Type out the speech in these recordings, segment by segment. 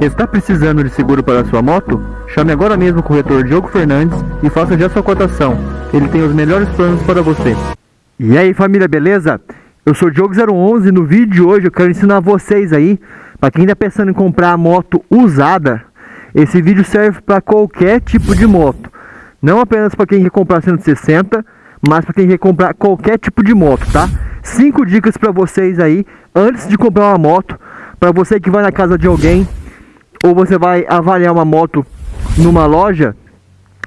Está precisando de seguro para sua moto? Chame agora mesmo o corretor Diogo Fernandes e faça já sua cotação. Ele tem os melhores planos para você. E aí família, beleza? Eu sou o Diogo011 e no vídeo de hoje eu quero ensinar vocês aí, para quem está pensando em comprar a moto usada, esse vídeo serve para qualquer tipo de moto. Não apenas para quem quer comprar 160, mas para quem quer comprar qualquer tipo de moto, tá? Cinco dicas para vocês aí, antes de comprar uma moto, para você que vai na casa de alguém, ou você vai avaliar uma moto numa loja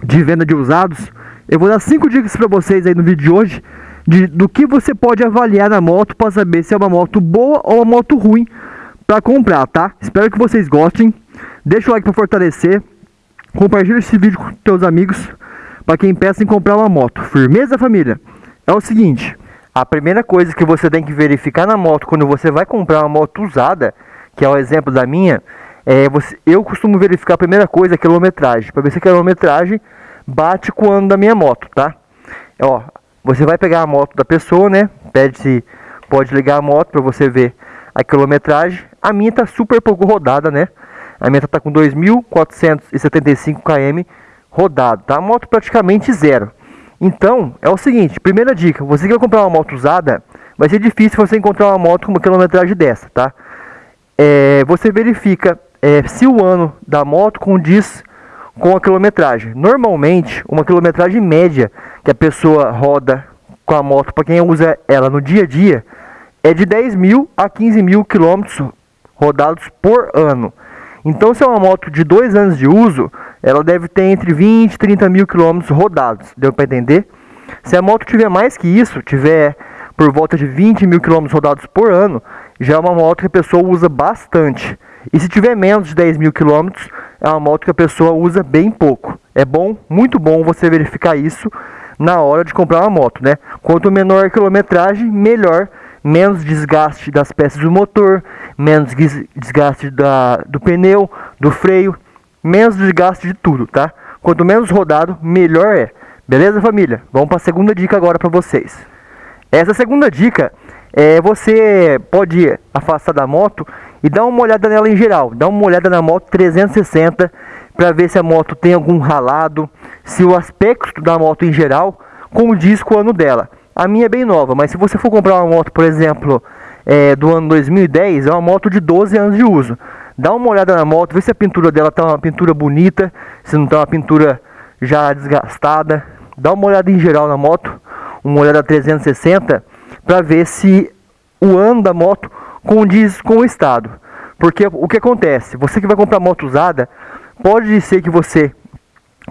de venda de usados, eu vou dar cinco dicas para vocês aí no vídeo de hoje, de, do que você pode avaliar na moto para saber se é uma moto boa ou uma moto ruim para comprar, tá? Espero que vocês gostem, deixa o like para fortalecer, compartilha esse vídeo com seus amigos, para quem pensa em comprar uma moto. Firmeza, família? É o seguinte, a primeira coisa que você tem que verificar na moto quando você vai comprar uma moto usada, que é o exemplo da minha, é você, eu costumo verificar a primeira coisa a quilometragem, para ver se a quilometragem bate com o ano da minha moto, tá? Ó, você vai pegar a moto da pessoa, né? Pede se pode ligar a moto para você ver a quilometragem. A minha tá super pouco rodada, né? A minha tá com 2.475 km rodado, tá? A moto praticamente zero. Então, é o seguinte, primeira dica, você que vai comprar uma moto usada, vai ser difícil você encontrar uma moto com uma quilometragem dessa, tá? É, você verifica é, se o ano da moto condiz com a quilometragem. Normalmente, uma quilometragem média que a pessoa roda com a moto, para quem usa ela no dia a dia, é de 10 mil a 15 mil quilômetros rodados por ano. Então, se é uma moto de dois anos de uso, ela deve ter entre 20 e 30 mil quilômetros rodados. Deu para entender? Se a moto tiver mais que isso, tiver por volta de 20 mil quilômetros rodados por ano, já é uma moto que a pessoa usa bastante. E se tiver menos de 10 mil quilômetros, é uma moto que a pessoa usa bem pouco. É bom, muito bom você verificar isso na hora de comprar uma moto, né? Quanto menor a quilometragem, melhor, menos desgaste das peças do motor, menos desgaste da, do pneu, do freio, menos desgaste de tudo, tá? Quanto menos rodado, melhor é. Beleza, família? Vamos para a segunda dica agora para vocês. Essa segunda dica é você pode afastar da moto e dar uma olhada nela em geral. Dá uma olhada na moto 360 para ver se a moto tem algum ralado, se o aspecto da moto em geral condiz com o ano dela. A minha é bem nova, mas se você for comprar uma moto, por exemplo, é, do ano 2010, é uma moto de 12 anos de uso. Dá uma olhada na moto, vê se a pintura dela tá uma pintura bonita, se não tá uma pintura já desgastada. Dá uma olhada em geral na moto, uma olhada 360, para ver se o ano da moto condiz com o estado. Porque o que acontece? Você que vai comprar moto usada, pode ser que você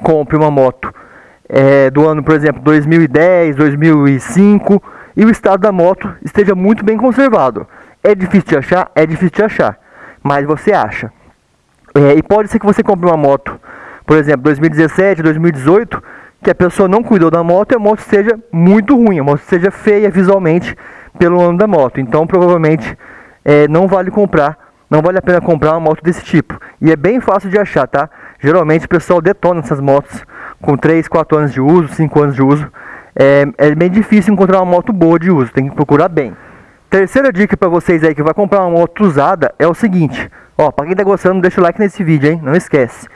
compre uma moto é, do ano, por exemplo, 2010, 2005 e o estado da moto esteja muito bem conservado. É difícil de achar? É difícil de achar, mas você acha. É, e pode ser que você compre uma moto, por exemplo, 2017, 2018, que a pessoa não cuidou da moto e a moto seja muito ruim, a moto seja feia visualmente pelo ano da moto. Então, provavelmente, é, não vale comprar, não vale a pena comprar uma moto desse tipo. E é bem fácil de achar, tá? Geralmente o pessoal detona essas motos com 3, 4 anos de uso, 5 anos de uso é, é bem difícil encontrar uma moto boa de uso, tem que procurar bem. Terceira dica para vocês aí que vai comprar uma moto usada é o seguinte, ó, para quem tá gostando, deixa o like nesse vídeo, hein? Não esquece.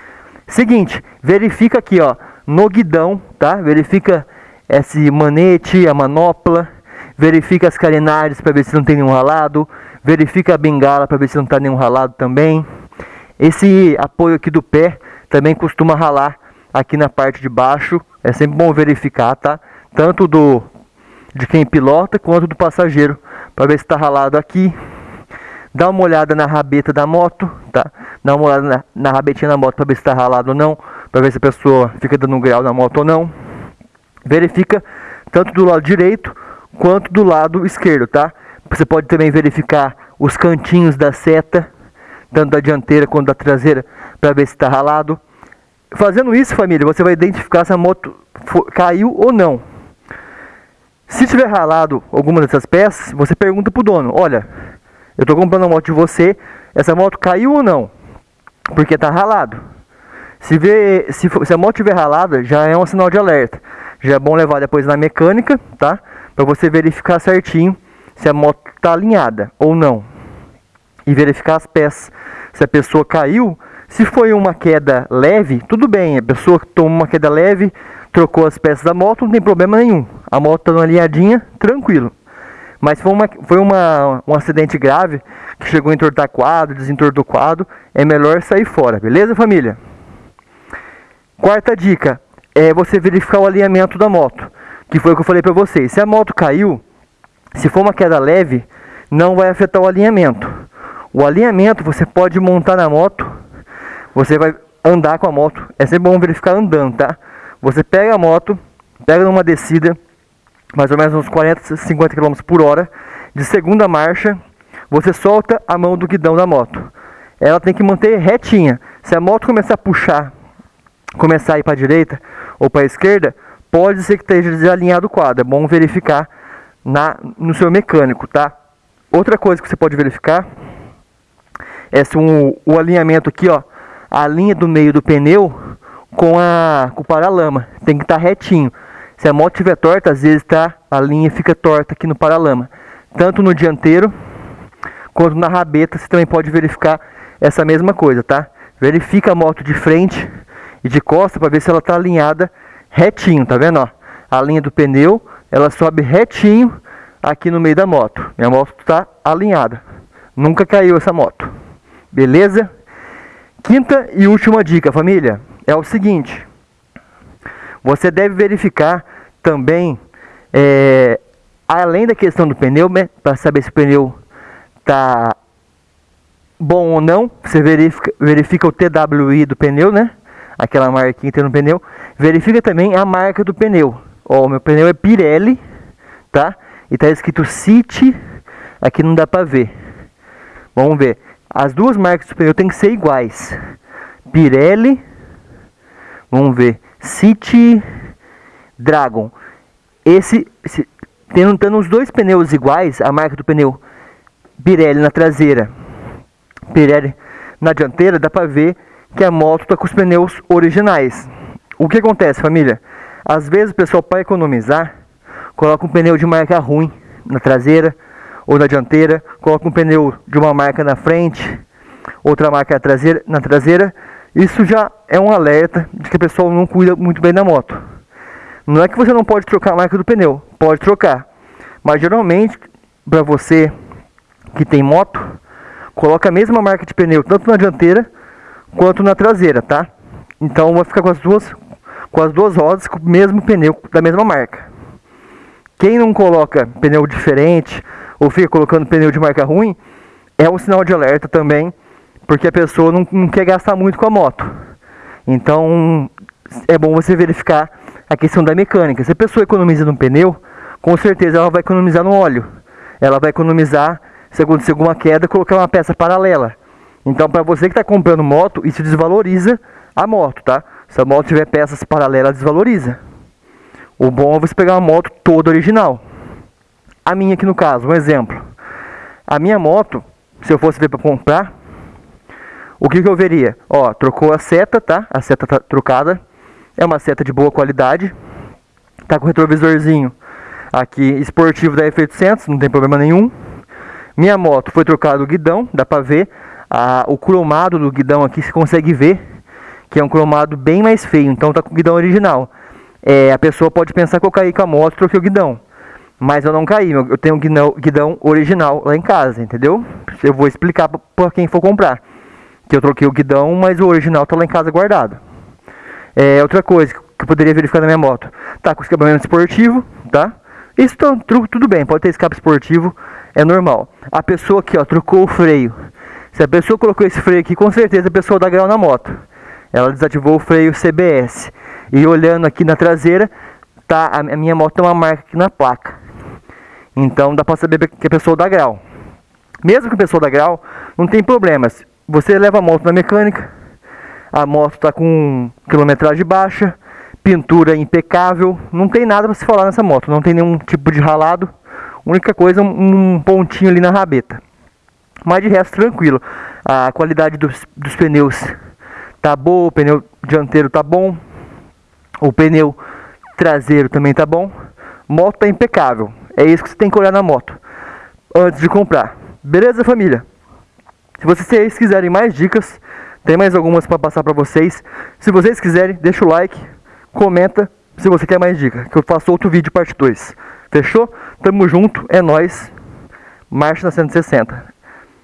Seguinte, verifica aqui, ó, no guidão, tá? Verifica esse manete, a manopla, verifica as carenagens para ver se não tem nenhum ralado, verifica a bengala para ver se não tá nenhum ralado também. Esse apoio aqui do pé também costuma ralar aqui na parte de baixo, é sempre bom verificar, tá? tanto do de quem pilota quanto do passageiro, para ver se está ralado aqui. Dá uma olhada na rabeta da moto, tá? Dá uma olhada na, na rabetinha da moto para ver se está ralado ou não, para ver se a pessoa fica dando um grau na moto ou não. Verifica tanto do lado direito quanto do lado esquerdo, tá? Você pode também verificar os cantinhos da seta, tanto da dianteira quanto da traseira, para ver se está ralado. Fazendo isso, família, você vai identificar se a moto caiu ou não. Se tiver ralado alguma dessas peças, você pergunta pro dono, olha, eu estou comprando a moto de você, essa moto caiu ou não? Porque tá ralado. Se, vê, se, for, se a moto tiver ralada, já é um sinal de alerta. Já é bom levar depois na mecânica, tá? Para você verificar certinho se a moto está alinhada ou não. E verificar as peças se a pessoa caiu, se foi uma queda leve, tudo bem, a pessoa tomou uma queda leve, trocou as peças da moto, não tem problema nenhum. A moto está alinhadinha, tranquilo. Mas foi, uma, foi uma, um acidente grave que chegou a entortar quadro, desentortou quadro, é melhor sair fora, beleza família? Quarta dica é você verificar o alinhamento da moto, que foi o que eu falei para vocês. Se a moto caiu, se for uma queda leve, não vai afetar o alinhamento. O alinhamento você pode montar na moto, você vai andar com a moto, é sempre bom verificar andando, tá? Você pega a moto, pega numa descida, mais ou menos uns 40, 50 km por hora, de segunda marcha, você solta a mão do guidão da moto. Ela tem que manter retinha. Se a moto começar a puxar começar a ir para a direita ou para a esquerda, pode ser que esteja desalinhado o quadro. É bom verificar na, no seu mecânico, tá? Outra coisa que você pode verificar é se um, o alinhamento aqui, ó, a linha do meio do pneu com, a, com o paralama tem que estar tá retinho. Se a moto estiver torta, às vezes tá, a linha fica torta aqui no paralama. Tanto no dianteiro quanto na rabeta, você também pode verificar essa mesma coisa, tá? Verifica a moto de frente e de costa para ver se ela está alinhada retinho, tá vendo? Ó? A linha do pneu, ela sobe retinho aqui no meio da moto. Minha moto está alinhada. Nunca caiu essa moto. Beleza? Quinta e última dica, família, é o seguinte. Você deve verificar também, é, além da questão do pneu, né, para saber se o pneu está bom ou não, você verifica, verifica o TWI do pneu, né? Aquela marquinha que tem no pneu. Verifica também a marca do pneu. Ó, o meu pneu é Pirelli, tá? E tá escrito City, aqui não dá pra ver. Vamos ver. As duas marcas do pneu tem que ser iguais. Pirelli, vamos ver, City Dragon. Esse, esse tendo, tendo os dois pneus iguais, a marca do pneu Pirelli na traseira, Pirelli na dianteira, dá pra ver que a moto está com os pneus originais. O que acontece, família? Às vezes o pessoal, para economizar, coloca um pneu de marca ruim na traseira ou na dianteira, coloca um pneu de uma marca na frente, outra marca na traseira, na traseira. Isso já é um alerta de que a pessoa não cuida muito bem da moto. Não é que você não pode trocar a marca do pneu, pode trocar. Mas geralmente, para você que tem moto, coloca a mesma marca de pneu tanto na dianteira quanto na traseira, tá? Então vai ficar com as duas com as duas rodas com o mesmo pneu da mesma marca. Quem não coloca pneu diferente ou fica colocando pneu de marca ruim, é um sinal de alerta também, porque a pessoa não, não quer gastar muito com a moto. Então é bom você verificar a questão da mecânica. Se a pessoa economiza no pneu, com certeza ela vai economizar no óleo. Ela vai economizar, se acontecer alguma queda, colocar uma peça paralela. Então, para você que está comprando moto, isso desvaloriza a moto, tá? Se a moto tiver peças paralelas, desvaloriza. O bom é você pegar uma moto toda original. A minha aqui no caso, um exemplo. A minha moto, se eu fosse ver para comprar, o que, que eu veria? Ó, trocou a seta, tá? A seta tá trocada. É uma seta de boa qualidade. Tá com retrovisorzinho aqui esportivo da F800, não tem problema nenhum. Minha moto foi trocado o guidão, dá pra ver o cromado do guidão aqui se consegue ver que é um cromado bem mais feio, então tá com o guidão original. É, a pessoa pode pensar que eu caí com a moto troquei o guidão. Mas eu não caí, eu tenho um guidão, guidão original lá em casa, entendeu? Eu vou explicar para quem for comprar. Que eu troquei o guidão, mas o original tá lá em casa guardado. É, outra coisa que eu poderia verificar na minha moto. Tá com escapamento esportivo, tá? Isso tá, tudo bem, pode ter escape esportivo, é normal. A pessoa aqui, ó, trocou o freio. Se a pessoa colocou esse freio aqui, com certeza a pessoa dá grau na moto. Ela desativou o freio CBS. E olhando aqui na traseira, tá a minha moto tem uma marca aqui na placa. Então dá para saber que a pessoa dá grau. Mesmo que a pessoa dá grau, não tem problemas. Você leva a moto na mecânica, a moto está com quilometragem baixa, pintura impecável, não tem nada para se falar nessa moto, não tem nenhum tipo de ralado. Única coisa, um pontinho ali na rabeta. Mas de resto, tranquilo. A qualidade dos, dos pneus tá boa, o pneu dianteiro tá bom. O pneu traseiro também tá bom. Moto tá impecável. É isso que você tem que olhar na moto antes de comprar. Beleza, família? Se vocês quiserem mais dicas, tem mais algumas para passar para vocês. Se vocês quiserem, deixa o like, comenta se você quer mais dica, que eu faço outro vídeo parte 2. Fechou? Tamo junto, é nóis. Marcha na 160.